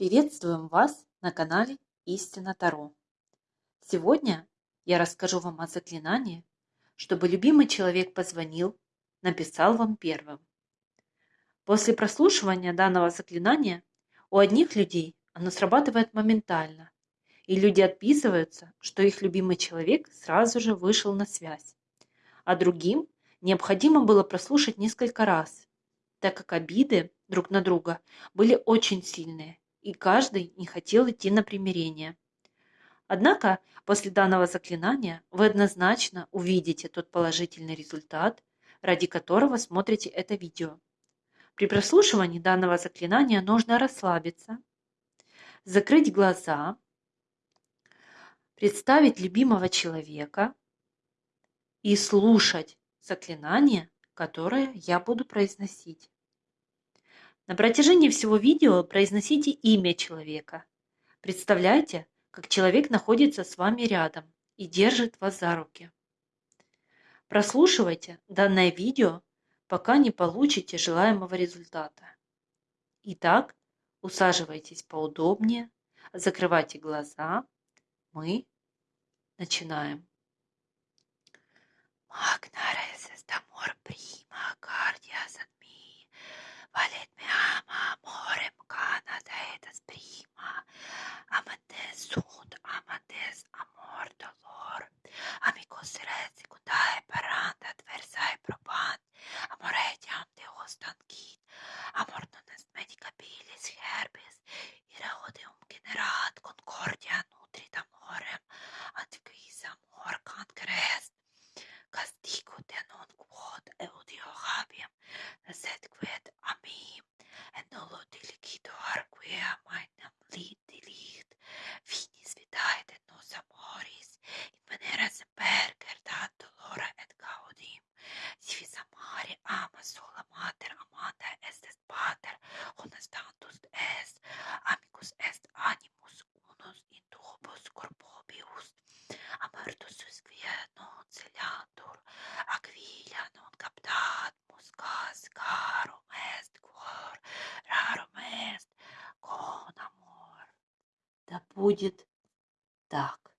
Приветствуем вас на канале Истина Таро. Сегодня я расскажу вам о заклинании, чтобы любимый человек позвонил, написал вам первым. После прослушивания данного заклинания у одних людей оно срабатывает моментально, и люди отписываются, что их любимый человек сразу же вышел на связь, а другим необходимо было прослушать несколько раз, так как обиды друг на друга были очень сильные и каждый не хотел идти на примирение. Однако после данного заклинания вы однозначно увидите тот положительный результат, ради которого смотрите это видео. При прослушивании данного заклинания нужно расслабиться, закрыть глаза, представить любимого человека и слушать заклинание, которое я буду произносить. На протяжении всего видео произносите имя человека. Представляйте, как человек находится с вами рядом и держит вас за руки. Прослушивайте данное видео, пока не получите желаемого результата. Итак, усаживайтесь поудобнее, закрывайте глаза. Мы начинаем. Sola mater amanda est est pater, honestantus est, amicus est animus unus in turbos corpobius, amartus sus quia non celiantur, aquila non captat muscas carum est cor, rarum est con amor. Да будет так.